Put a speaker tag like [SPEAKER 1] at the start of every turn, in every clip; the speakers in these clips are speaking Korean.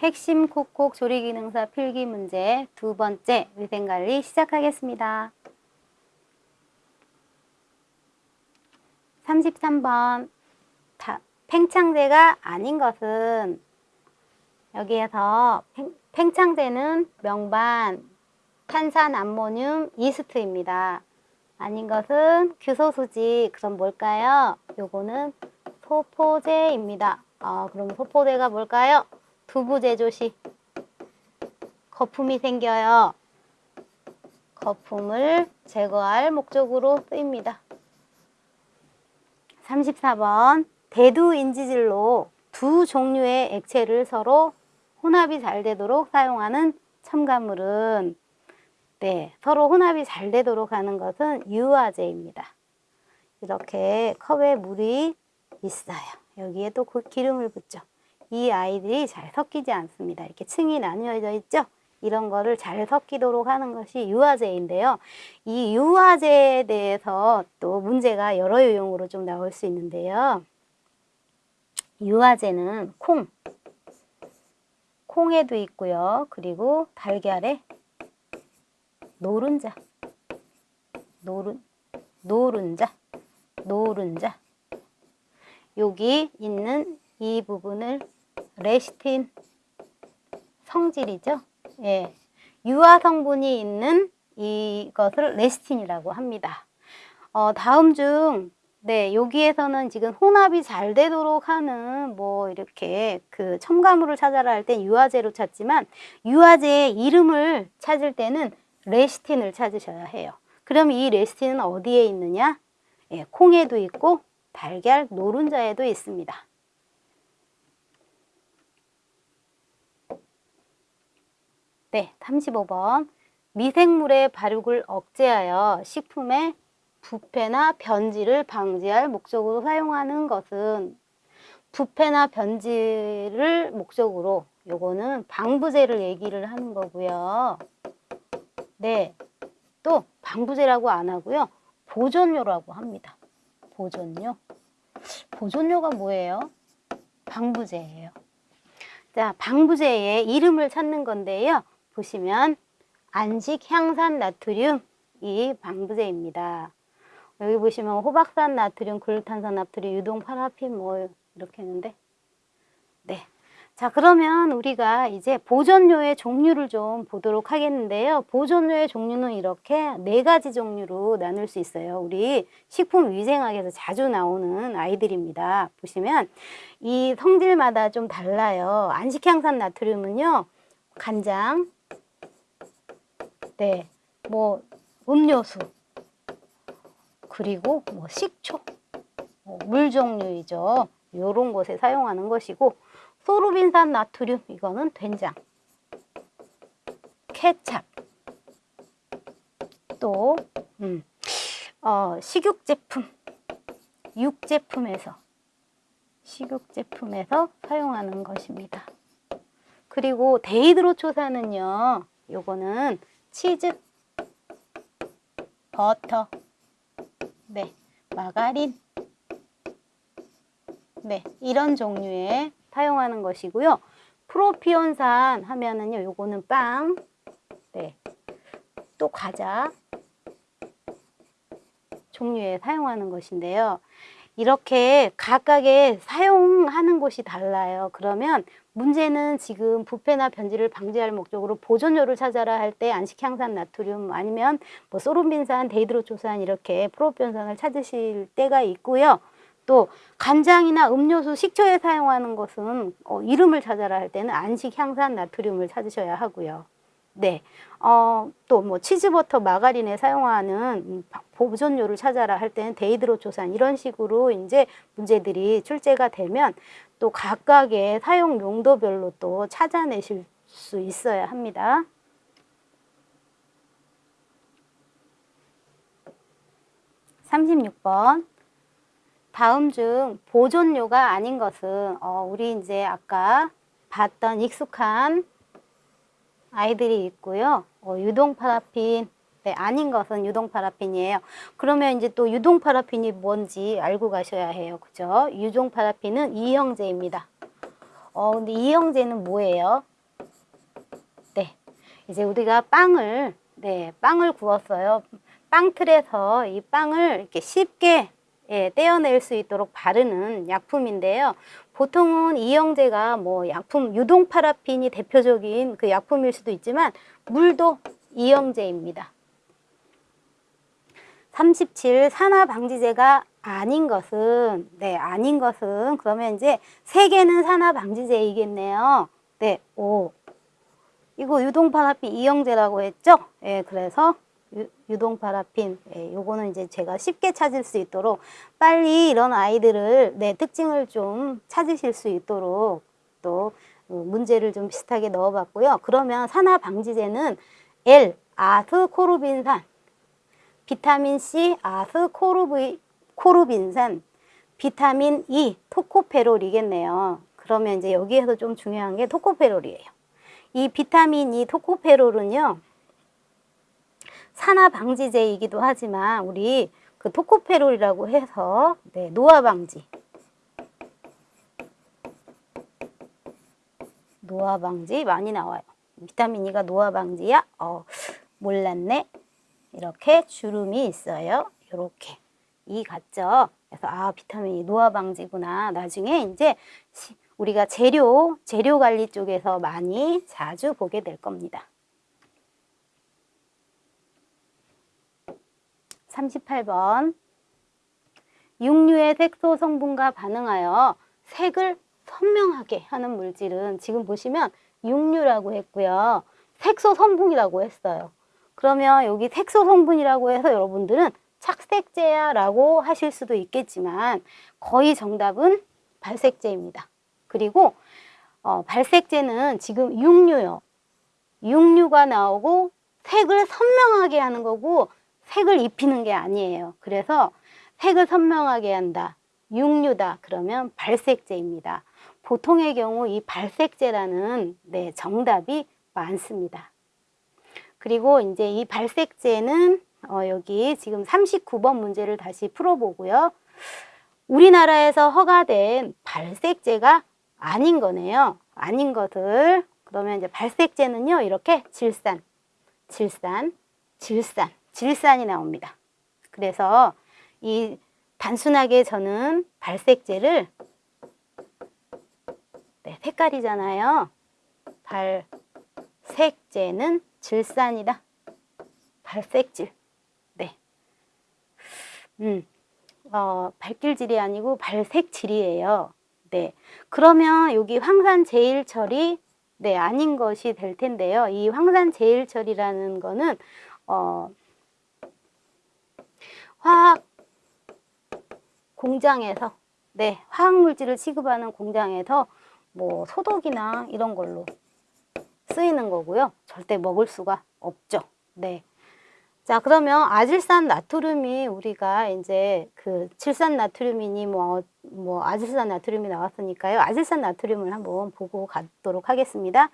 [SPEAKER 1] 핵심 콕콕 조리기능사 필기 문제 두 번째 위생관리 시작하겠습니다. 33번 다, 팽창제가 아닌 것은 여기에서 팽, 팽창제는 명반, 탄산 암모늄, 이스트입니다. 아닌 것은 규소수지. 그럼 뭘까요? 요거는 소포제입니다. 아, 그럼 소포제가 뭘까요? 두부 제조시 거품이 생겨요. 거품을 제거할 목적으로 쓰입니다. 34번 대두 인지질로 두 종류의 액체를 서로 혼합이 잘 되도록 사용하는 첨가물은 네, 서로 혼합이 잘 되도록 하는 것은 유화제입니다. 이렇게 컵에 물이 있어요. 여기에 또 기름을 붓죠. 이 아이들이 잘 섞이지 않습니다. 이렇게 층이 나뉘어져 있죠? 이런 거를 잘 섞이도록 하는 것이 유화제인데요. 이 유화제에 대해서 또 문제가 여러 유형으로 좀 나올 수 있는데요. 유화제는 콩, 콩에도 있고요. 그리고 달걀에 노른자, 노른, 노른자, 노른자. 여기 있는 이 부분을 레시틴 성질이죠. 예. 유화 성분이 있는 이것을 레시틴이라고 합니다. 어, 다음 중, 네, 여기에서는 지금 혼합이 잘 되도록 하는 뭐 이렇게 그 첨가물을 찾아라 할 땐 유화제로 찾지만 유화제의 이름을 찾을 때는 레시틴을 찾으셔야 해요. 그럼 이 레시틴은 어디에 있느냐? 예, 콩에도 있고 달걀 노른자에도 있습니다. 네, 35번. 미생물의 발육을 억제하여 식품의 부패나 변질을 방지할 목적으로 사용하는 것은 부패나 변질을 목적으로 요거는 방부제를 얘기를 하는 거고요. 네, 또 방부제라고 안 하고요. 보존료라고 합니다. 보존료. 보존료가 뭐예요? 방부제예요. 자, 방부제의 이름을 찾는 건데요. 보시면 안식 향산 나트륨 이 방부제입니다. 여기 보시면 호박산 나트륨, 글루탄산 나트륨, 유동 파라핀 뭐 이렇게 했는데 네. 자 그러면 우리가 이제 보존료의 종류를 좀 보도록 하겠는데요. 보존료의 종류는 이렇게 네 가지 종류로 나눌 수 있어요. 우리 식품위생학에서 자주 나오는 아이들입니다. 보시면 이 성질마다 좀 달라요. 안식향산 나트륨은요. 간장, 네, 뭐 음료수, 그리고 뭐 식초, 뭐 물 종류이죠. 이런 곳에 사용하는 것이고 소르빈산 나트륨 이거는 된장, 케찹, 또 음, 어, 식육 제품, 육 제품에서 식육 제품에서 사용하는 것입니다. 그리고 데이드로초산은요. 요거는 치즈, 버터, 네, 마가린, 네, 이런 종류의 사용하는 것이고요. 프로피온산 하면은요, 요거는 빵, 네, 또 과자 종류에 사용하는 것인데요. 이렇게 각각의 사용하는 곳이 달라요. 그러면 문제는 지금 부패나 변질을 방지할 목적으로 보존료를 찾아라 할 때 안식향산 나트륨 아니면 뭐 소르빈산, 데히드로초산 이렇게 프로피온산을 찾으실 때가 있고요. 또 간장이나 음료수, 식초에 사용하는 것은 어, 이름을 찾아라 할 때는 안식향산 나트륨을 찾으셔야 하고요. 네, 어, 또 뭐 치즈버터, 마가린에 사용하는 보존료를 찾아라 할 때는 데히드로초산 이런 식으로 이제 문제들이 출제가 되면 또 각각의 사용 용도별로 또 찾아내실 수 있어야 합니다. 삼십육 번 다음 중 보존료가 아닌 것은 어, 우리 이제 아까 봤던 익숙한 아이들이 있고요. 어, 유동 파라핀 네, 아닌 것은 유동 파라핀이에요. 그러면 이제 또 유동 파라핀이 뭔지 알고 가셔야 해요. 그죠? 유동 파라핀은 이형제입니다. 어, 근데 이영제는 뭐예요? 네. 이제 우리가 빵을, 네, 빵을 구웠어요. 빵틀에서 이 빵을 이렇게 쉽게 예, 떼어낼 수 있도록 바르는 약품인데요. 보통은 이영제가 뭐 약품, 유동 파라핀이 대표적인 그 약품일 수도 있지만 물도 이영제입니다. 37 산화 방지제가 아닌 것은 네 아닌 것은 그러면 이제 세 개는 산화 방지제이겠네요. 네, 오 이거 유동 파라핀 이영제라고 했죠? 예, 그래서 유, 동 파라핀 예, 요거는 이제 제가 쉽게 찾을 수 있도록 빨리 이런 아이들을 네 특징을 좀 찾으실 수 있도록 또 어, 문제를 좀 비슷하게 넣어봤고요. 그러면 산화 방지제는 L 아스 코르빈산 비타민 C 아스 코르비 코르빈산, 비타민 E, 토코페롤이겠네요. 그러면 이제 여기에서 좀 중요한 게 토코페롤이에요. 이 비타민 E 토코페롤은요. 산화 방지제이기도 하지만 우리 그 토코페롤이라고 해서 네, 노화 방지 노화 방지 많이 나와요. 비타민 E가 노화 방지야? 어, 몰랐네. 이렇게 주름이 있어요. 이렇게. 이 같죠? 그래서 아 비타민이 노화 방지구나. 나중에 이제 우리가 재료, 재료 관리 쪽에서 많이 자주 보게 될 겁니다. 38번 육류의 색소 성분과 반응하여 색을 선명하게 하는 물질은 지금 보시면 육류라고 했고요. 색소 성분이라고 했어요. 그러면 여기 색소 성분이라고 해서 여러분들은 착색제야 라고 하실 수도 있겠지만 거의 정답은 발색제입니다. 그리고 어, 발색제는 지금 육류요. 육류가 나오고 색을 선명하게 하는 거고 색을 입히는 게 아니에요. 그래서 색을 선명하게 한다. 육류다. 그러면 발색제입니다. 보통의 경우 이 발색제라는 네, 정답이 많습니다. 그리고 이제 이 발색제는 어, 여기 지금 39번 문제를 다시 풀어보고요. 우리나라에서 허가된 발색제가 아닌 거네요. 아닌 것을 그러면 이제 발색제는요. 이렇게 질산, 질산, 질산, 질산이 나옵니다. 그래서 이 단순하게 저는 발색제를 네, 색깔이잖아요. 발색제는 질산이다. 발색질. 음, 어, 발길질이 아니고 발색질이에요. 네. 그러면 여기 황산 제일철이 네, 아닌 것이 될 텐데요. 이 황산 제일철이라는 거는 어, 화학 공장에서 네, 화학 물질을 취급하는 공장에서 뭐 소독이나 이런 걸로 쓰이는 거고요. 절대 먹을 수가 없죠. 네. 자, 그러면 아질산 나트륨이 우리가 이제 그 칠산 나트륨이니 뭐, 뭐 아질산 나트륨이 나왔으니까요. 아질산 나트륨을 한번 보고 가도록 하겠습니다.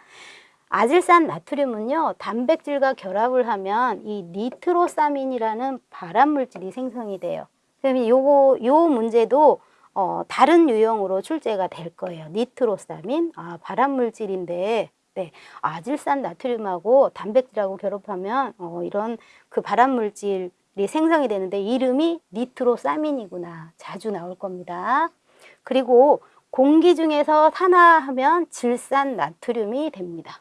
[SPEAKER 1] 아질산 나트륨은요, 단백질과 결합을 하면 이 니트로사민이라는 발암물질이 생성이 돼요. 그러면 요거, 요 문제도 어, 다른 유형으로 출제가 될 거예요. 니트로사민, 아, 발암물질인데 네, 아질산 나트륨하고 단백질하고 결합하면 어, 이런 그 발암물질이 생성이 되는데 이름이 니트로사민이구나 자주 나올 겁니다. 그리고 공기 중에서 산화하면 질산 나트륨이 됩니다.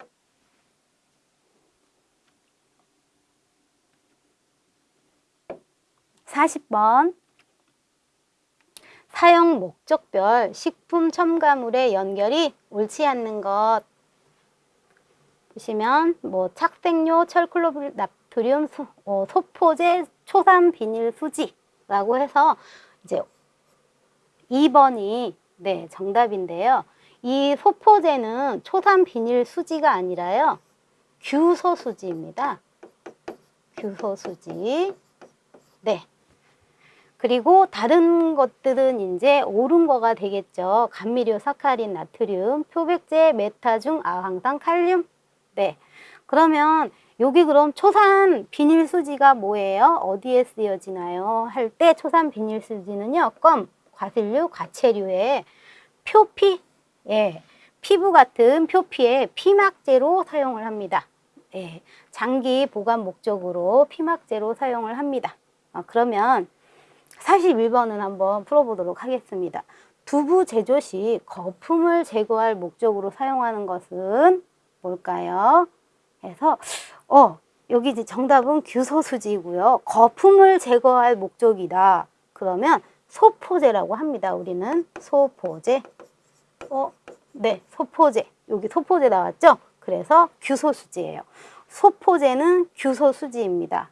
[SPEAKER 1] 사번 사용 목적별 식품 첨가물의 연결이 옳지 않는 것 보시면 뭐 착색료 철클로브 나트륨 소, 어, 소포제 초산 비닐 수지라고 해서 이제 2번이 네 정답인데요. 이 소포제는 초산 비닐 수지가 아니라요. 규소 수지입니다. 규소 수지. 네. 그리고 다른 것들은 이제 옳은 거가 되겠죠. 감미료, 사카린, 나트륨, 표백제, 메타중, 아황산, 칼륨, 네. 그러면 여기 그럼 초산 비닐 수지가 뭐예요? 어디에 쓰여지나요? 할 때 초산 비닐 수지는요. 껌, 과실류, 과체류의 표피, 예, 피부 같은 표피에 피막제로 사용을 합니다. 예, 장기 보관 목적으로 피막제로 사용을 합니다. 아, 그러면 41번은 한번 풀어보도록 하겠습니다. 두부 제조 시 거품을 제거할 목적으로 사용하는 것은 뭘까요? 그래서 어 여기 이제 정답은 규소수지고요. 거품을 제거할 목적이다. 그러면 소포제라고 합니다. 우리는 소포제. 어, 네, 소포제. 여기 소포제 나왔죠? 그래서 규소수지예요. 소포제는 규소수지입니다.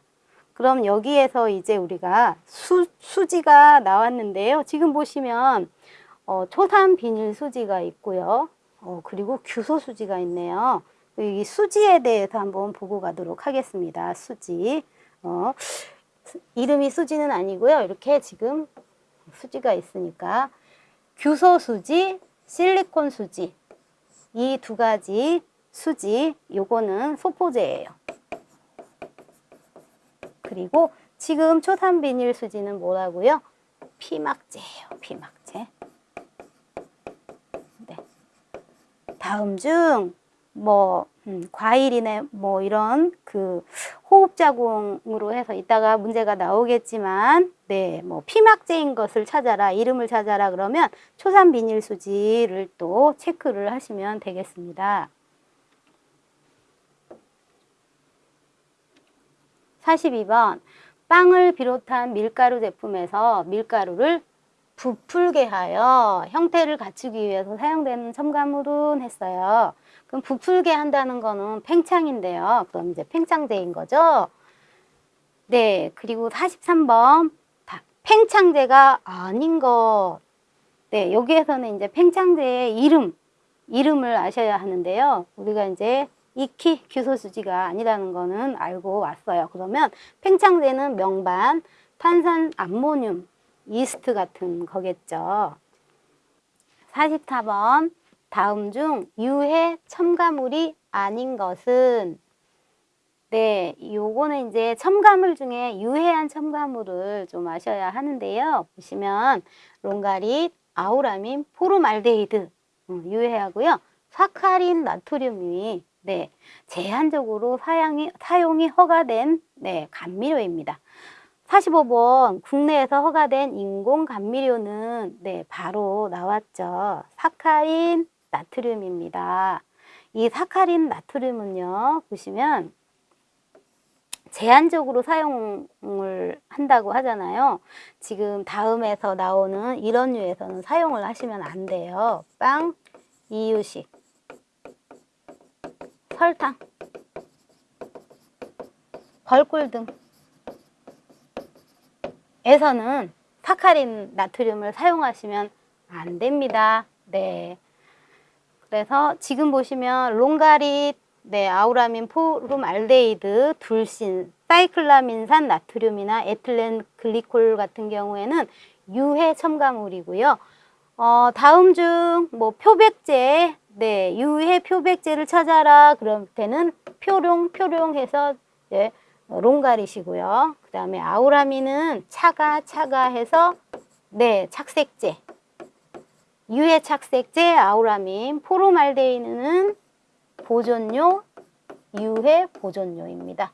[SPEAKER 1] 그럼 여기에서 이제 우리가 수, 수지가 나왔는데요. 지금 보시면 어, 초산 비닐 수지가 있고요. 어, 그리고 규소 수지가 있네요. 이 수지에 대해서 한번 보고 가도록 하겠습니다. 수지. 어, 이름이 수지는 아니고요. 이렇게 지금 수지가 있으니까 규소 수지, 실리콘 수지 이 두 가지 수지 요거는 소포제예요. 그리고 지금 초산 비닐 수지는 뭐라고요? 피막제예요. 피막제. 네. 다음 중 뭐 음, 과일이나 뭐 이런 그 호흡 자궁으로 해서 이따가 문제가 나오겠지만 네, 뭐 피막제인 것을 찾아라, 이름을 찾아라 그러면 초산 비닐 수지를 또 체크를 하시면 되겠습니다. 42번 빵을 비롯한 밀가루 제품에서 밀가루를 부풀게 하여 형태를 갖추기 위해서 사용되는 첨가물은 했어요. 그럼 부풀게 한다는 거는 팽창인데요. 그럼 이제 팽창제인 거죠. 네, 그리고 43번 팽창제가 아닌 것. 네, 여기에서는 이제 팽창제의 이름, 이름을 아셔야 하는데요. 우리가 이제 익히 규소수지가 아니라는 거는 알고 왔어요. 그러면 팽창제는 명반, 탄산 암모늄, 이스트 같은 거겠죠. 44번 다음 중 유해 첨가물이 아닌 것은 네, 요거는 이제 첨가물 중에 유해한 첨가물을 좀 아셔야 하는데요. 보시면 롱가릿, 아우라민, 포르말데히드 음, 유해하고요. 사카린 나트륨이 네, 제한적으로 사용이, 사용이 허가된 네, 감미료입니다. 45번 국내에서 허가된 인공 감미료는 네, 바로 나왔죠. 사카린 나트륨입니다. 이 사카린 나트륨은요. 보시면 제한적으로 사용을 한다고 하잖아요. 지금 다음에서 나오는 이런 류에서는 사용을 하시면 안 돼요. 빵, 이유식, 설탕, 벌꿀 등 에서는 사카린 나트륨을 사용하시면 안 됩니다. 네. 그래서 지금 보시면 롱가릿, 네, 아우라민, 포름 알데히드, 둘신, 사이클라민산 나트륨이나 에틸렌 글리콜 같은 경우에는 유해 첨가물이고요. 어, 다음 중 뭐 표백제, 네, 유해 표백제를 찾아라. 그럴 때는 표룡, 표룡 해서 네, 롱가릿이고요. 그 다음에 아우라민은 차가, 차가 해서 네, 착색제. 유해 착색제, 아우라민, 포르말데히드는 보존료, 유해 보존료입니다.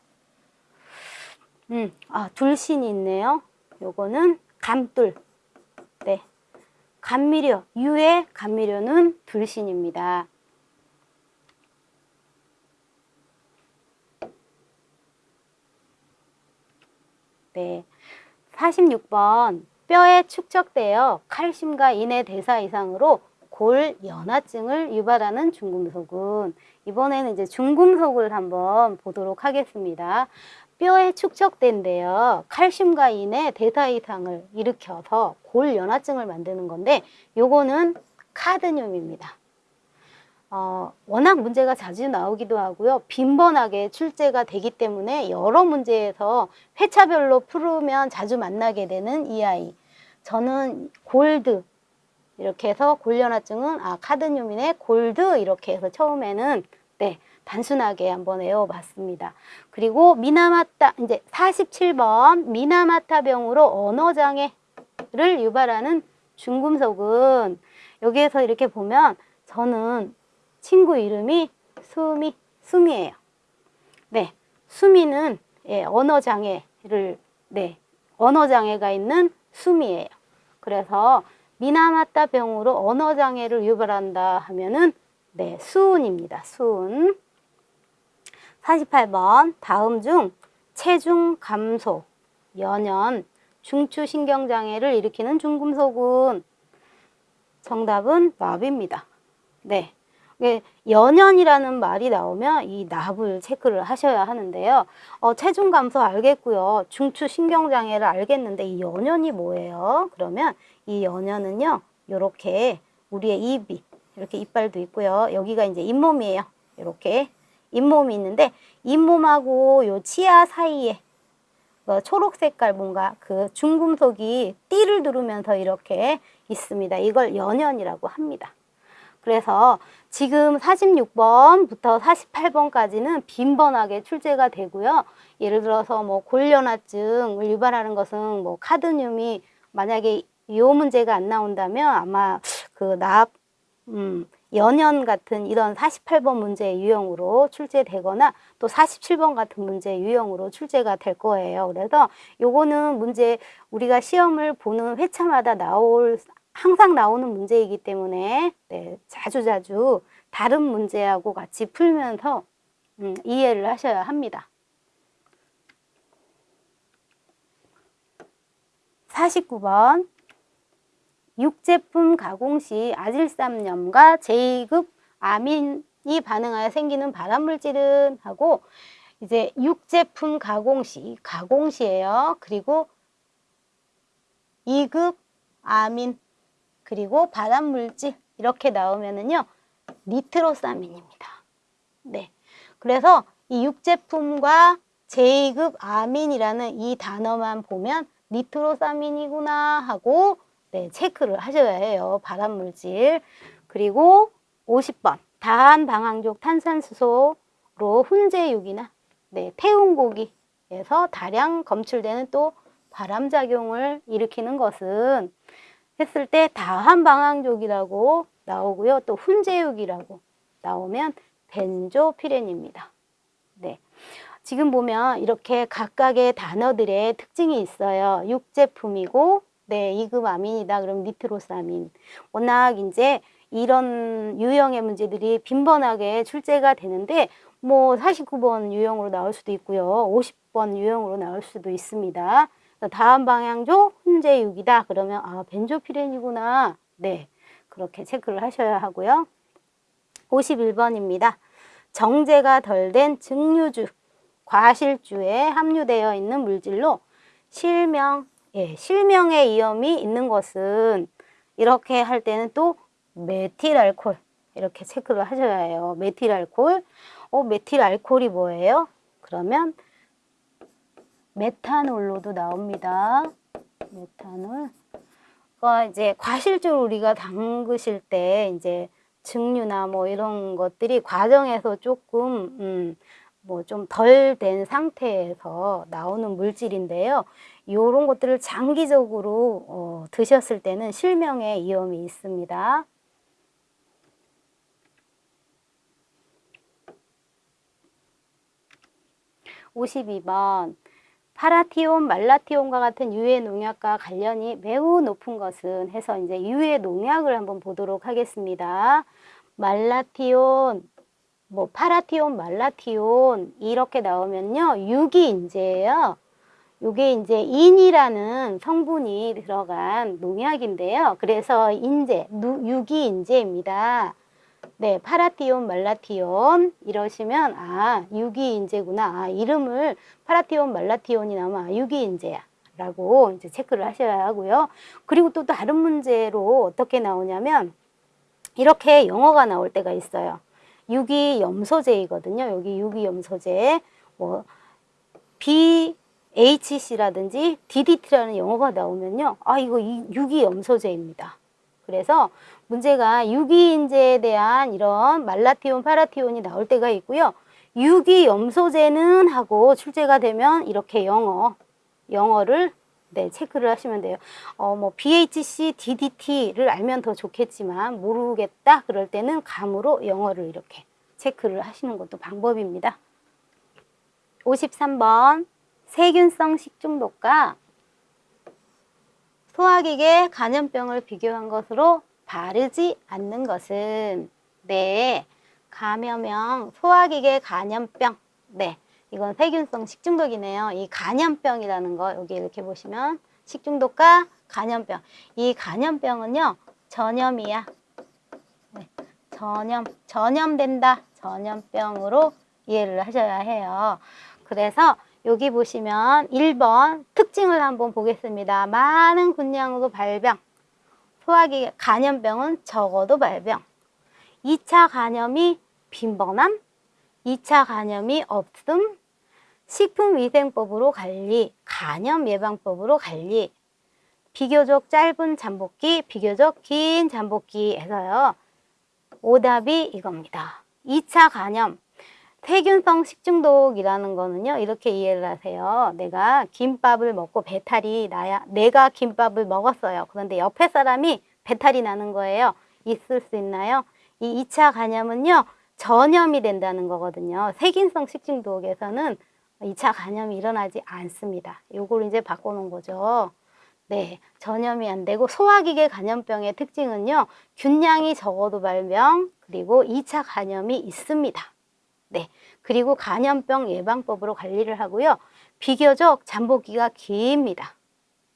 [SPEAKER 1] 음, 아, 둘신이 있네요. 요거는 감돌. 네. 감미료, 유해 감미료는 둘신입니다. 네. 46번 뼈에 축적되어 칼슘과 인의 대사 이상으로 골 연화증을 유발하는 중금속은 이번에는 이제 중금속을 한번 보도록 하겠습니다. 뼈에 축적된데요. 칼슘과 인의 대사 이상을 일으켜서 골 연화증을 만드는 건데 요거는 카드뇽입니다. 어, 워낙 문제가 자주 나오기도 하고요. 빈번하게 출제가 되기 때문에 여러 문제에서 회차별로 풀으면 자주 만나게 되는 이 아이. 저는 골드 이렇게 해서 골련화증은 아 카드뇽이네 골드 이렇게 해서 처음에는 네 단순하게 한번 외워봤습니다. 그리고 미나마타 이제 47번 미나마타병으로 언어장애를 유발하는 중금속은 여기에서 이렇게 보면 저는 친구 이름이 수미, 수미예요. 네, 수미는 예, 언어 장애를 네, 언어 장애가 있는 수미예요. 그래서 미나마타 병으로 언어 장애를 유발한다 하면은 네, 수은입니다. 수은. 48번 다음 중 체중 감소, 연연, 중추신경장애를 일으키는 중금속은 정답은 납입니다. 네. 이게 연연이라는 말이 나오면 이 납을 체크를 하셔야 하는데요. 어, 체중 감소 알겠고요. 중추 신경장애를 알겠는데 이 연연이 뭐예요? 그러면 이 연연은요. 이렇게 우리의 입이 이렇게 이빨도 있고요. 여기가 이제 잇몸이에요. 이렇게 잇몸이 있는데 잇몸하고 요 치아 사이에 어, 초록 색깔 뭔가 그 중금속이 띠를 두르면서 이렇게 있습니다. 이걸 연연이라고 합니다. 그래서 지금 46번부터 48번까지는 빈번하게 출제가 되고요. 예를 들어서 뭐 골련화증을 유발하는 것은 뭐 카드뮴이 만약에 이 문제가 안 나온다면 아마 그 납 음, 연연 같은 이런 48번 문제 유형으로 출제되거나 또 47번 같은 문제 유형으로 출제가 될 거예요. 그래서 요거는 문제 우리가 시험을 보는 회차마다 나올 항상 나오는 문제이기 때문에 네, 자주자주 다른 문제하고 같이 풀면서 음, 이해를 하셔야 합니다. 49번 육제품 가공 시 아질삼염과 제2급 아민이 반응하여 생기는 발암물질은 하고 이제 육제품 가공 시 가공 시예요. 그리고 2급 아민 그리고 발암물질 이렇게 나오면은요 니트로사민입니다. 네. 그래서 이 육제품과 제2급 아민이라는 이 단어만 보면 니트로사민이구나 하고 네, 체크를 하셔야 해요. 발암물질. 그리고 50번 다한방황족 탄산수소로 훈제육이나 네, 태운 고기에서 다량 검출되는 또 발암작용을 일으키는 것은 했을 때 다한방황족이라고 나오고요. 또 훈제육이라고 나오면 벤조피렌입니다. 네. 지금 보면 이렇게 각각의 단어들의 특징이 있어요. 육제품이고 네, 2급 아민이다. 그럼 니트로사민. 워낙 이제 이런 유형의 문제들이 빈번하게 출제가 되는데 뭐 49번 유형으로 나올 수도 있고요. 50번 유형으로 나올 수도 있습니다. 다음 방향조 훈제육이다. 그러면 아 벤조피렌이구나. 네, 그렇게 체크를 하셔야 하고요. 51번입니다. 정제가 덜 된 증류주, 과실주에 함유되어 있는 물질로 실명, 예, 실명의 위험이 있는 것은 이렇게 할 때는 또 메틸알코올 이렇게 체크를 하셔야 해요. 메틸알코올. 어, 메틸알코올이 뭐예요? 그러면 메탄올로도 나옵니다. 메탄올. 그 이제 과실주를 우리가 담그실 때 이제 증류나 뭐 이런 것들이 과정에서 조금 음, 뭐 좀 덜 된 상태에서 나오는 물질인데요. 이런 것들을 장기적으로 어, 드셨을 때는 실명의 위험이 있습니다. 오십번 파라티온, 말라티온과 같은 유해 농약과 관련이 매우 높은 것은 해서 이제 유해 농약을 한번 보도록 하겠습니다. 말라티온, 뭐 파라티온, 말라티온 이렇게 나오면요 유기인재예요. 요게 이제 인이라는 성분이 들어간 농약인데요. 그래서 인재, 유기인재입니다. 네, 파라티온, 말라티온 이러시면 아 유기인재구나. 아, 이름을 파라티온, 말라티온이 나오면 아, 유기인재야. 라고 이제 체크를 하셔야 하고요. 그리고 또 다른 문제로 어떻게 나오냐면 이렇게 영어가 나올 때가 있어요. 유기 염소제이거든요. 여기 유기 염소제 뭐 BHC라든지 DDT라는 영어가 나오면요. 아 이거 유기염소제입니다. 그래서 문제가 유기인재에 대한 이런 말라티온, 파라티온이 나올 때가 있고요. 유기염소제는 하고 출제가 되면 이렇게 영어, 영어를 네, 체크를 하시면 돼요. 어, 뭐 BHC, DDT를 알면 더 좋겠지만 모르겠다 그럴 때는 감으로 영어를 이렇게 체크를 하시는 것도 방법입니다. 53번 세균성 식중독과 소화기계 간염병을 비교한 것으로 바르지 않는 것은 네 감염형 소화기계 간염병 네 이건 세균성 식중독이네요. 이 간염병이라는 거 여기 이렇게 보시면 식중독과 간염병 이 간염병은요 전염이야. 네, 전염 전염된다 전염병으로 이해를 하셔야 해요. 그래서 여기 보시면 1번 특징을 한번 보겠습니다. 많은 군량으로 발병 소화기 간염병은 적어도 발병 2차 간염이 빈번함 2차 간염이 없음, 식품위생법으로 관리, 간염 예방법으로 관리, 비교적 짧은 잠복기, 비교적 긴 잠복기에서요. 오답이 이겁니다. 2차 간염, 세균성 식중독이라는 거는요. 이렇게 이해를 하세요. 내가 김밥을 먹고 배탈이 나야, 내가 김밥을 먹었어요. 그런데 옆에 사람이 배탈이 나는 거예요. 있을 수 있나요? 이 2차 간염은요. 전염이 된다는 거거든요. 세균성 식중독에서는 2차 간염이 일어나지 않습니다. 요걸 이제 바꿔놓은 거죠. 네, 전염이 안 되고 소화기계 간염병의 특징은요. 균량이 적어도 발병 그리고 2차 간염이 있습니다. 네, 그리고 간염병 예방법으로 관리를 하고요. 비교적 잠복기가 깁니다.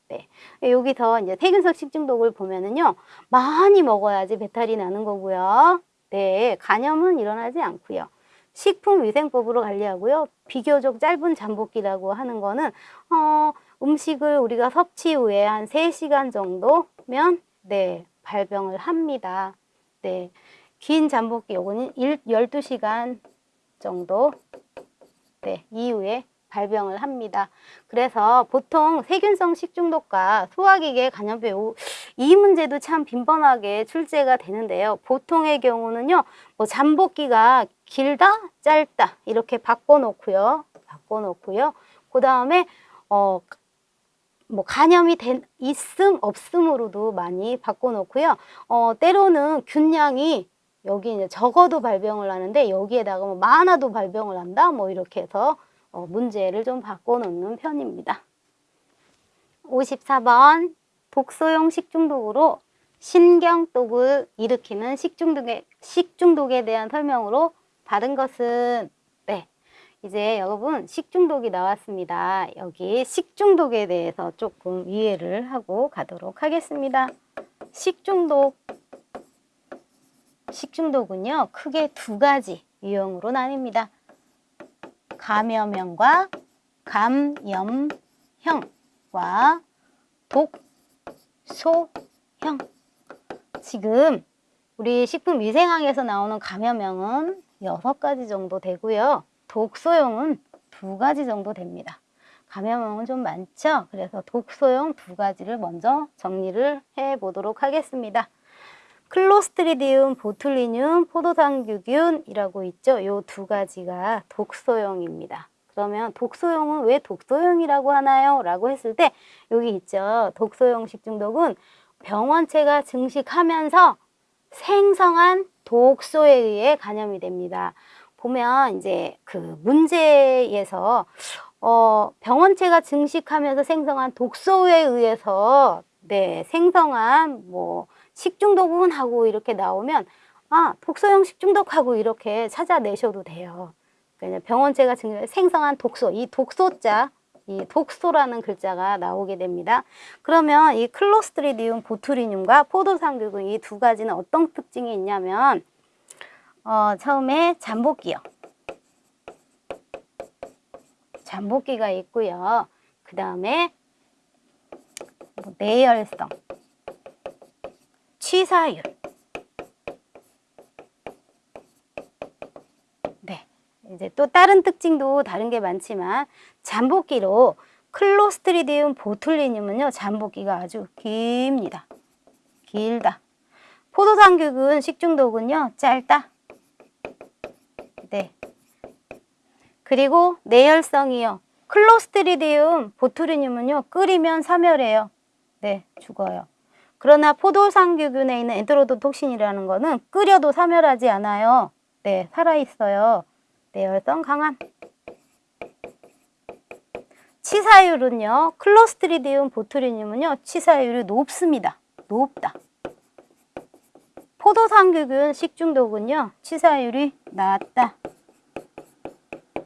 [SPEAKER 1] 네, 여기서 이제 세균성 식중독을 보면은요. 많이 먹어야지 배탈이 나는 거고요. 네, 간염은 일어나지 않고요. 식품위생법으로 관리하고요. 비교적 짧은 잠복기라고 하는 거는 어, 음식을 우리가 섭취 후에 한 세시간 정도면 네, 발병을 합니다. 네. 긴 잠복기 요거는 12시간 정도 네, 이후에 발병을 합니다. 그래서 보통 세균성 식중독과 소화기계 간염병 이 문제도 참 빈번하게 출제가 되는데요. 보통의 경우는요. 뭐 잠복기가 길다, 짧다 이렇게 바꿔놓고요. 바꿔놓고요. 그 다음에 어, 뭐 간염이 된 있음 없음으로도 많이 바꿔놓고요. 어, 때로는 균량이 여기 이제 적어도 발병을 하는데 여기에다가 뭐 많아도 발병을 한다. 뭐 이렇게 해서 어, 문제를 좀 바꿔놓는 편입니다. 54번 독소용 식중독으로 신경독을 일으키는 식중독에, 식중독에 대한 설명으로 다른 것은 네 이제 여러분 식중독이 나왔습니다. 여기 식중독에 대해서 조금 이해를 하고 가도록 하겠습니다. 식중독 식중독은요 크게 두 가지 유형으로 나뉩니다. 감염형과 감염형과 독소형 지금 우리 식품위생학에서 나오는 감염형은 여섯 가지 정도 되고요. 독소형은 두 가지 정도 됩니다. 감염형은 좀 많죠? 그래서 독소형 두 가지를 먼저 정리를 해 보도록 하겠습니다. 클로스트리디움 보툴리늄 포도당규균이라고 있죠. 요 두 가지가 독소형입니다. 그러면 독소형은 왜 독소형이라고 하나요? 라고 했을 때 여기 있죠. 독소형 식중독은 병원체가 증식하면서 생성한 독소에 의해 감염이 됩니다. 보면 이제 그 문제에서 어 병원체가 증식하면서 생성한 독소에 의해서 네 생성한 뭐 식중독 은 하고 이렇게 나오면 아 독소형 식중독하고 이렇게 찾아내셔도 돼요. 그러니까 병원체가 생성한 독소, 이 독소자, 이 독소라는 글자가 나오게 됩니다. 그러면 이 클로스트리디움 보투리늄과 포도상규근 이두 가지는 어떤 특징이 있냐면 어, 처음에 잠복기요. 잠복기가 있고요. 그 다음에 뭐 내열성, 취사율. 네. 이제 또 다른 특징도 다른 게 많지만 잠복기로 클로스트리디움 보툴리늄은요. 잠복기가 아주 깁니다. 길다. 포도당균 식중독은요. 짧다. 네. 그리고 내열성이요. 클로스트리디움 보투리늄은요, 끓이면 사멸해요. 네, 죽어요. 그러나 포도상규균에 있는 엔테로도톡신이라는 거는 끓여도 사멸하지 않아요. 네, 살아있어요. 내열성 강함. 치사율은요, 클로스트리디움 보투리늄은요, 치사율이 높습니다. 높다. 포도상규균 식중독은요, 치사율이 낮다.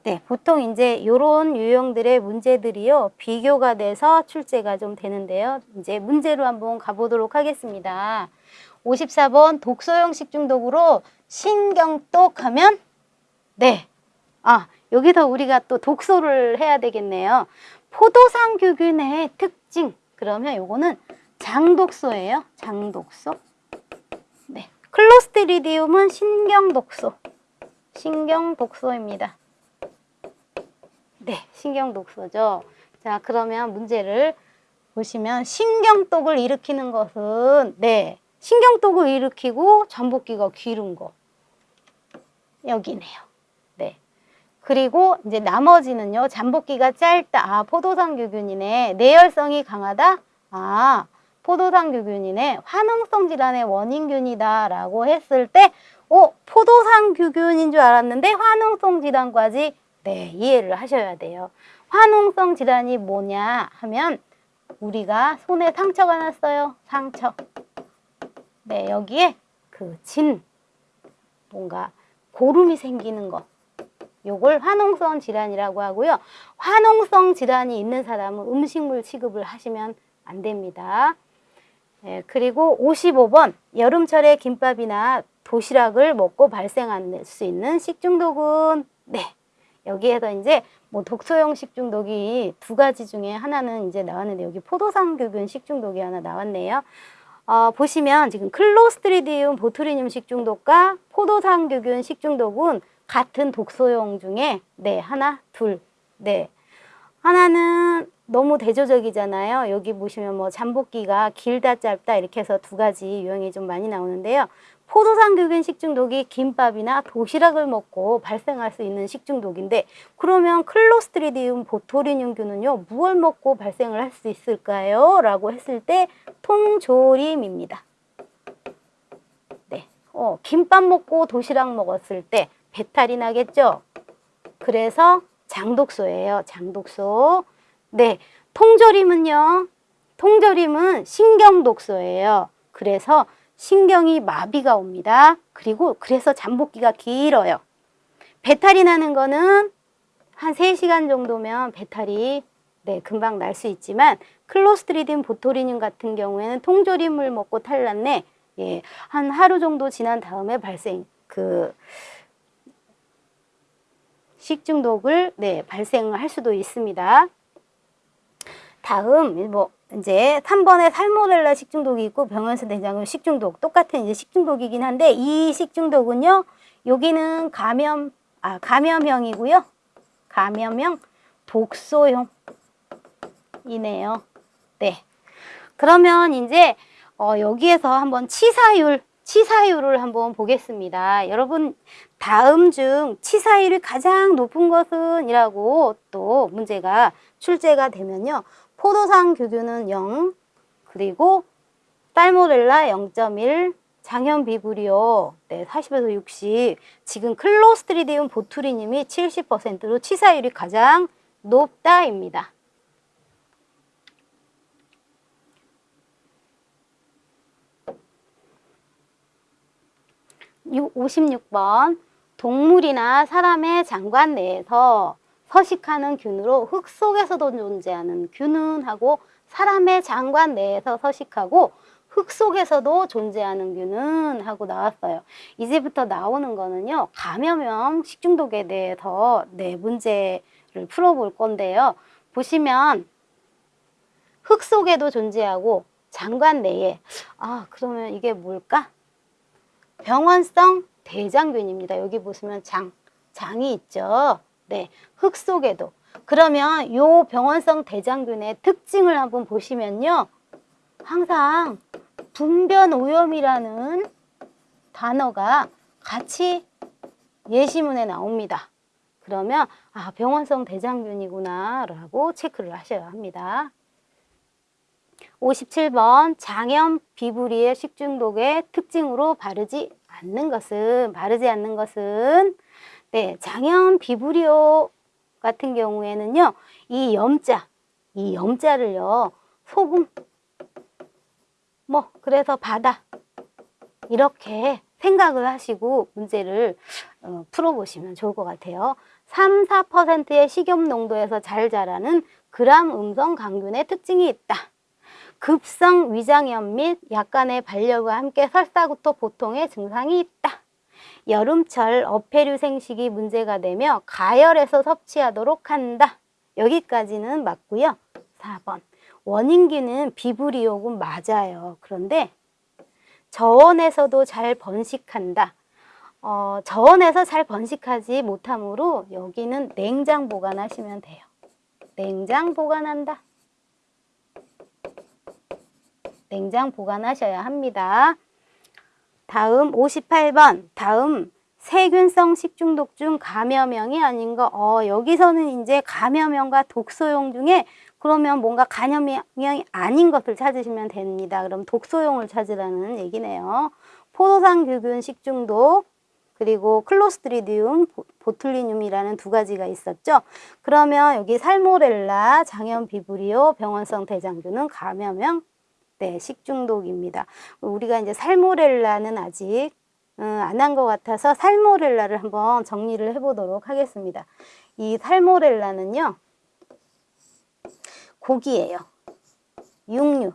[SPEAKER 1] 네, 보통 이제 요런 유형들의 문제들이요, 비교가 돼서 출제가 좀 되는데요. 이제 문제로 한번 가보도록 하겠습니다. 54번 독소형 식중독으로 신경독 하면, 네. 아, 여기서 우리가 또 독소를 해야 되겠네요. 포도상 규균의 특징. 그러면 요거는 장독소예요. 장독소. 네. 클로스트리디움은 신경독소. 신경독소입니다. 네, 신경 독소죠. 자, 그러면 문제를 보시면 신경독을 일으키는 것은 네, 신경독을 일으키고 전복기가 기른 거. 여기네요. 네. 그리고 이제 나머지는요. 잠복기가 짧다. 아, 포도상규균이네. 내열성이 강하다. 아, 포도상규균이네. 화농성 질환의 원인균이다 라고 했을 때 어, 포도상규균인 줄 알았는데 화농성 질환까지 네, 이해를 하셔야 돼요. 화농성 질환이 뭐냐 하면 우리가 손에 상처가 났어요. 상처. 네, 여기에 그 진, 뭔가 고름이 생기는 것. 요걸 화농성 질환이라고 하고요. 화농성 질환이 있는 사람은 음식물 취급을 하시면 안 됩니다. 네, 그리고 55번 여름철에 김밥이나 도시락을 먹고 발생할 수 있는 식중독은 네 여기에서 이제 뭐 독소형 식중독이 두 가지 중에 하나는 이제 나왔는데 여기 포도상규균 식중독이 하나 나왔네요. 어, 보시면 지금 클로스트리디움 보투리늄 식중독과 포도상규균 식중독은 같은 독소형 중에 네 하나 둘네 하나는 너무 대조적이잖아요. 여기 보시면 뭐 잠복기가 길다 짧다 이렇게 해서 두 가지 유형이 좀 많이 나오는데요. 포도상규균 식중독이 김밥이나 도시락을 먹고 발생할 수 있는 식중독인데 그러면 클로스트리디움 보토리늄균은요 무엇을 먹고 발생을 할 수 있을까요? 라고 했을 때 통조림입니다. 네, 어, 김밥 먹고 도시락 먹었을 때 배탈이 나겠죠? 그래서 장독소예요. 장독소. 네, 통조림은요. 통조림은 신경독소예요. 그래서 신경이 마비가 옵니다. 그리고 그래서 잠복기가 길어요. 배탈이 나는 거는 한 3시간 정도면 배탈이 네, 금방 날 수 있지만 클로스트리딘 보토리늄 같은 경우에는 통조림을 먹고 탈났네. 예, 한 하루 정도 지난 다음에 발생 그 식중독을 네, 발생을 할 수도 있습니다. 다음 뭐 이제 3번에 살모넬라 식중독이 있고 병원에서 대장균 식중독 똑같은 이제 식중독이긴 한데 이 식중독은요. 여기는 감염 아 감염형이고요. 감염형 독소형 이네요. 네. 그러면 이제 어, 여기에서 한번 치사율 치사율을 한번 보겠습니다. 여러분 다음 중 치사율이 가장 높은 것은 이라고 또 문제가 출제가 되면요. 포도상 규균은 0, 그리고 딸모렐라 0.1, 장현 비브리오 네, 40에서 60, 지금 클로스트리디움 보투리님이 70%로 치사율이 가장 높다입니다. 56번 동물이나 사람의 장관 내에서 서식하는 균으로 흙 속에서도 존재하는 균은 하고 사람의 장관 내에서 서식하고 흙 속에서도 존재하는 균은 하고 나왔어요. 이제부터 나오는 거는요. 감염형 식중독에 대해서 네 문제를 풀어볼 건데요. 보시면 흙 속에도 존재하고 장관 내에 아 그러면 이게 뭘까? 병원성 대장균입니다. 여기 보시면 장, 장이 있죠. 네, 흙 속에도. 그러면 요 병원성 대장균의 특징을 한번 보시면요. 항상 분변 오염이라는 단어가 같이 예시문에 나옵니다. 그러면 아 병원성 대장균이구나 라고 체크를 하셔야 합니다. 57번 장염 비브리의 식중독의 특징으로 바르지 않는 것은 바르지 않는 것은 네 장염 비브리오 같은 경우에는요 이 염자 이 염자를요 소금 뭐 그래서 바다 이렇게 생각을 하시고 문제를 어, 풀어보시면 좋을 것 같아요. 3, 4%의 식염 농도에서 잘 자라는 그람 음성 강균의 특징이 있다. 급성 위장염 및 약간의 발열과 함께 설사구토 보통의 증상이 있다. 여름철 어패류 생식이 문제가 되며 가열해서 섭취하도록 한다. 여기까지는 맞고요. 4번 원인기는 비브리오군 맞아요. 그런데 저온에서도 잘 번식한다. 어, 저온에서 잘 번식하지 못하므로 여기는 냉장 보관하시면 돼요. 냉장 보관한다. 냉장 보관하셔야 합니다. 다음 58번 다음 세균성 식중독 중 감염형이 아닌 거 어, 여기서는 이제 감염형과 독소용 중에 그러면 뭔가 감염형이 아닌 것을 찾으시면 됩니다. 그럼 독소용을 찾으라는 얘기네요. 포도상 규균 식중독 그리고 클로스트리디움, 보툴리늄이라는 두 가지가 있었죠. 그러면 여기 살모렐라, 장염 비브리오, 병원성 대장균은 감염형 네, 식중독입니다. 우리가 이제 살모렐라는 아직 음, 안한 것 같아서 살모렐라를 한번 정리를 해보도록 하겠습니다. 이 살모렐라는요, 고기예요. 육류,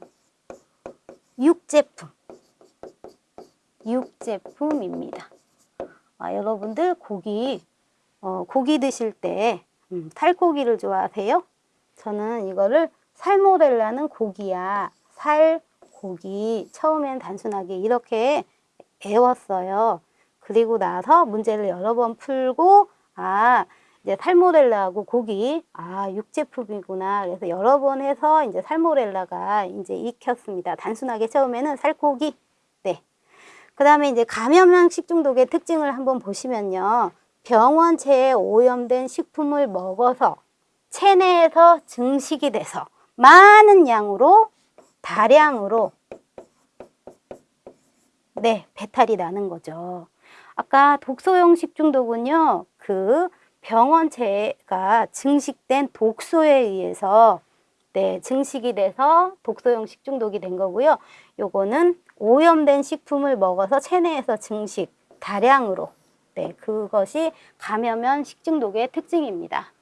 [SPEAKER 1] 육제품, 육제품입니다. 아, 여러분들 고기, 어, 고기 드실 때 음, 살고기를 좋아하세요? 저는 이거를 살모렐라는 고기야. 살, 고기 처음엔 단순하게 이렇게 애웠어요. 그리고 나서 문제를 여러 번 풀고 아 이제 살모렐라하고 고기 아 육제품이구나 그래서 여러 번 해서 이제 살모렐라가 이제 익혔습니다. 단순하게 처음에는 살코기 네. 그 다음에 이제 감염형 식중독의 특징을 한번 보시면요. 병원체에 오염된 식품을 먹어서 체내에서 증식이 돼서 많은 양으로 다량으로 네, 배탈이 나는 거죠. 아까 독소용 식중독은요. 그 병원체가 증식된 독소에 의해서 네, 증식이 돼서 독소용 식중독이 된 거고요. 요거는 오염된 식품을 먹어서 체내에서 증식, 다량으로 네, 그것이 감염형 식중독의 특징입니다.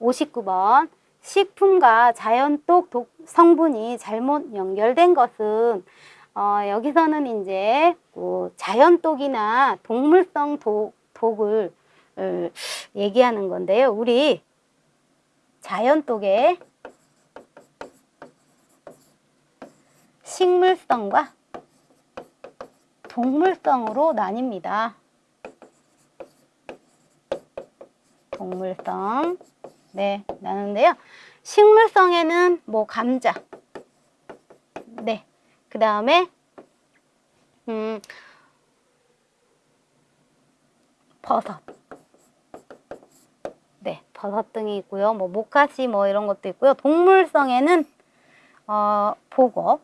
[SPEAKER 1] 59번 식품과 자연독 독 성분이 잘못 연결된 것은 어, 여기서는 이제 뭐 자연독이나 동물성 독, 독을 어, 얘기하는 건데요. 우리 자연독의 식물성과 동물성으로 나뉩니다. 동물성 네, 나는데요. 식물성에는 뭐 감자. 네. 그 다음에 음, 버섯. 네, 버섯 등이 있고요. 뭐 모카시 뭐 이런 것도 있고요. 동물성에는 어, 보거,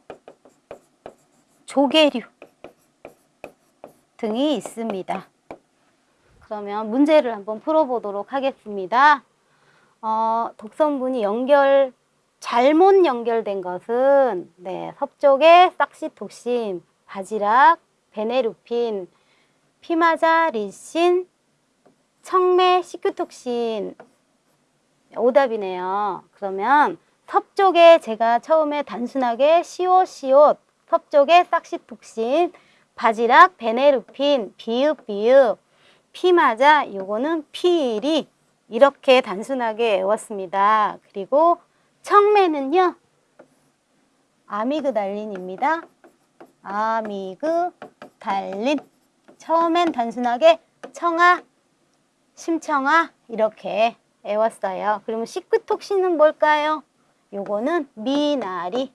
[SPEAKER 1] 조개류 등이 있습니다. 그러면 문제를 한번 풀어보도록 하겠습니다. 어, 독성분이 연결 잘못 연결된 것은 네, 섭족의 싹시톡신, 바지락, 베네루핀, 피마자, 리신, 청매, 시큐톡신 오답이네요. 그러면 섭족에 제가 처음에 단순하게 시옷시옷 섭족의 싹시톡신, 바지락, 베네루핀, 비읍 비읍, 피마자 요거는 피일 이 이렇게 단순하게 외웠습니다. 그리고 청매는요. 아미그달린입니다. 아미그달린. 처음엔 단순하게 청아, 심청아 이렇게 외웠어요. 그러면 시큐톡신은 뭘까요? 요거는 미나리.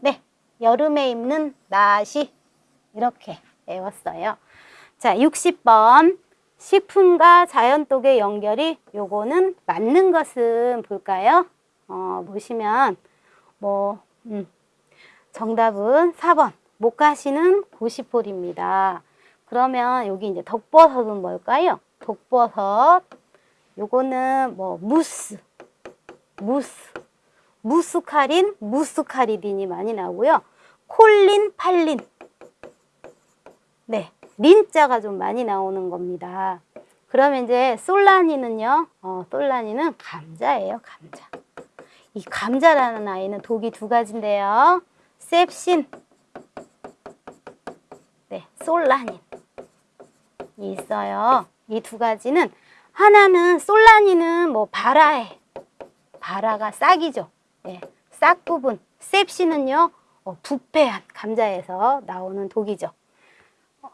[SPEAKER 1] 네, 여름에 입는 나시 이렇게 외웠어요. 자, 60번 식품과 자연 독의 연결이 요거는 맞는 것은 볼까요? 어, 보시면 뭐 음, 정답은 4번 목가시는 고시폴입니다. 그러면 여기 이제 덕버섯은 뭘까요? 독버섯 요거는 뭐 무스 무스 무스카린 무스카리딘이 많이 나오고요. 콜린 팔린 네 린자가 좀 많이 나오는 겁니다. 그러면 이제 솔라니는요. 어, 솔라니는 감자예요. 감자. 이 감자라는 아이는 독이 두 가지인데요. 셉신 네, 솔라닌 이 있어요. 이 두 가지는 하나는 솔라닌은 뭐 바라에 바라가 싹이죠. 네, 싹 부분. 셉신은요. 어, 부패한 감자에서 나오는 독이죠. 어,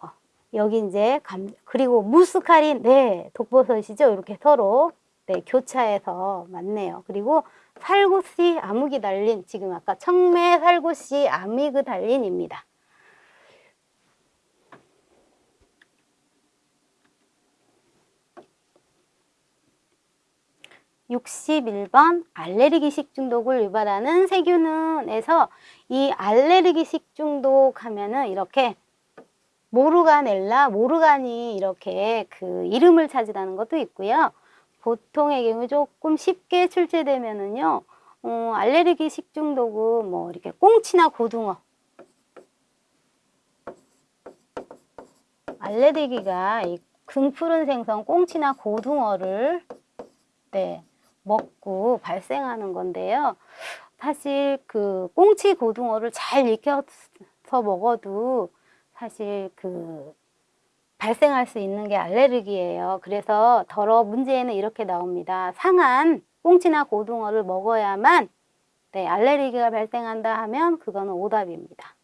[SPEAKER 1] 여기 이제 감 그리고 무스카린 네 독버섯이죠. 이렇게 서로 네 교차해서 맞네요. 그리고 살구씨 아미그달린 지금 아까 청매 살구씨 아미그달린입니다. 61번 알레르기 식중독을 유발하는 세균은에서 이 알레르기 식중독 하면은 이렇게 모르가넬라, 모르간이 이렇게 그 이름을 차지하는 것도 있고요. 보통의 경우 조금 쉽게 출제되면은요, 어, 알레르기 식중독은 뭐 이렇게 꽁치나 고등어. 알레르기가 이 금푸른 생선 꽁치나 고등어를 네, 먹고 발생하는 건데요. 사실 그 꽁치 고등어를 잘 익혀서 먹어도 사실 그 발생할 수 있는 게 알레르기예요. 그래서 더러 문제에는 이렇게 나옵니다. 상한 꽁치나 고등어를 먹어야만 네, 알레르기가 발생한다 하면 그거는 오답입니다.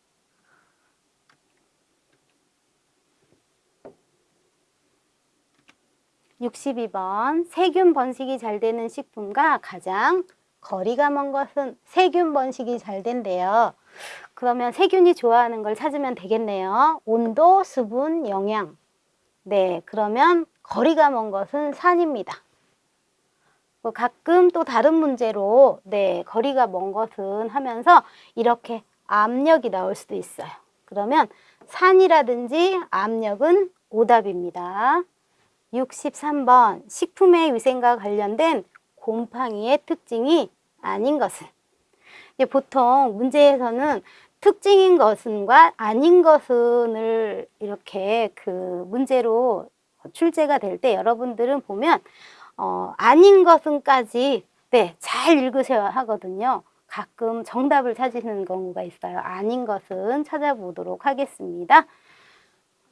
[SPEAKER 1] 62번 세균 번식이 잘 되는 식품과 가장 거리가 먼 것은 세균 번식이 잘 된대요. 그러면 세균이 좋아하는 걸 찾으면 되겠네요. 온도, 수분, 영양. 네, 그러면 거리가 먼 것은 산입니다. 뭐 가끔 또 다른 문제로 네, 거리가 먼 것은 하면서 이렇게 압력이 나올 수도 있어요. 그러면 산이라든지 압력은 오답입니다. 63번 식품의 위생과 관련된 곰팡이의 특징이 아닌 것은 보통 문제에서는 특징인 것은과 아닌 것은을 이렇게 그 문제로 출제가 될 때 여러분들은 보면 어, 아닌 것은까지 네, 잘 읽으셔야 하거든요. 가끔 정답을 찾으시는 경우가 있어요. 아닌 것은 찾아보도록 하겠습니다.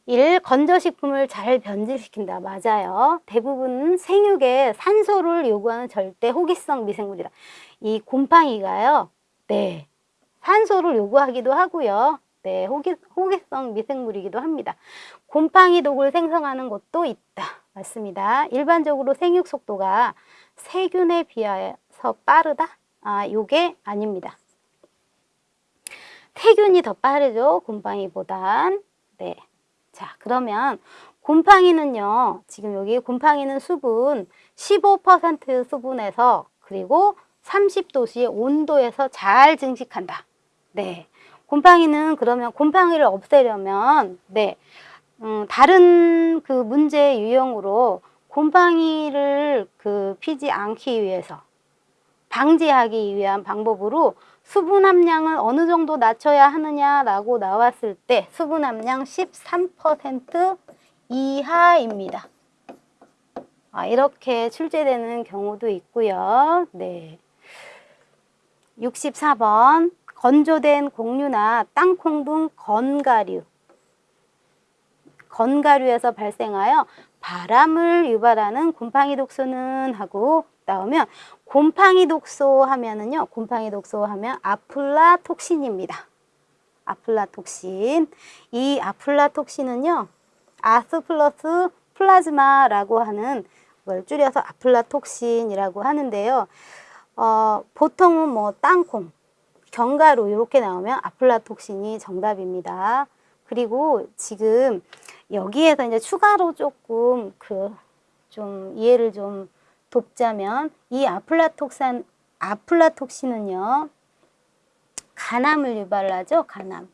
[SPEAKER 1] 1. 건조식품을 잘 변질시킨다. 맞아요. 대부분 생육에 산소를 요구하는 절대 호기성 미생물이다. 이 곰팡이가요. 네. 산소를 요구하기도 하고요. 네, 호기, 호기성 미생물이기도 합니다. 곰팡이 독을 생성하는 것도 있다. 맞습니다. 일반적으로 생육 속도가 세균에 비해서 빠르다? 아, 요게 아닙니다. 세균이 더 빠르죠. 곰팡이보단. 네. 자, 그러면 곰팡이는요. 지금 여기 곰팡이는 수분 15% 수분에서 그리고 30도씨의 온도에서 잘 증식한다. 네. 곰팡이는 그러면 곰팡이를 없애려면 네. 음, 다른 그 문제 유형으로 곰팡이를 그 피지 않기 위해서 방지하기 위한 방법으로 수분 함량을 어느 정도 낮춰야 하느냐라고 나왔을 때 수분 함량 13% 이하입니다. 아, 이렇게 출제되는 경우도 있고요. 네. 64번 건조된 곡류나 땅콩 등 건가류 건가류에서 발생하여 바람을 유발하는 곰팡이 독소는 하고 나오면 곰팡이 독소 하면은요. 곰팡이 독소 하면 아플라톡신입니다. 아플라톡신. 이 아플라톡신은요. 아스 플러스 플라즈마라고 하는 걸 줄여서 아플라톡신이라고 하는데요. 어, 보통은 뭐 땅콩, 견과류 이렇게 나오면 아플라톡신이 정답입니다. 그리고 지금 여기에서 이제 추가로 조금 그 좀 이해를 좀 돕자면 이 아플라톡산 아플라톡신은요 간암을 유발하죠 간암.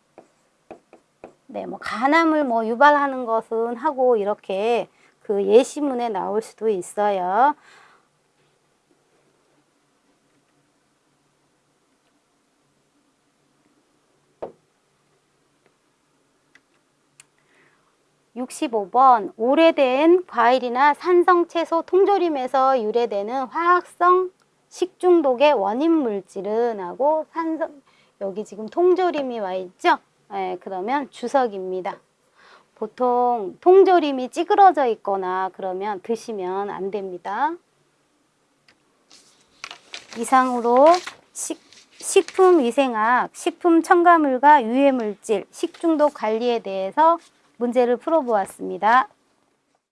[SPEAKER 1] 네, 뭐 간암을 뭐 유발하는 것은 하고 이렇게 그 예시문에 나올 수도 있어요. 육십오 번 오래된 과일이나 산성 채소 통조림에서 유래되는 화학성 식중독의 원인 물질은 하고 산성 여기 지금 통조림이 와 있죠? 네, 그러면 주석입니다. 보통 통조림이 찌그러져 있거나 그러면 드시면 안 됩니다. 이상으로 식, 식품위생학, 식품첨가물과 유해물질, 식중독 관리에 대해서 문제를 풀어보았습니다.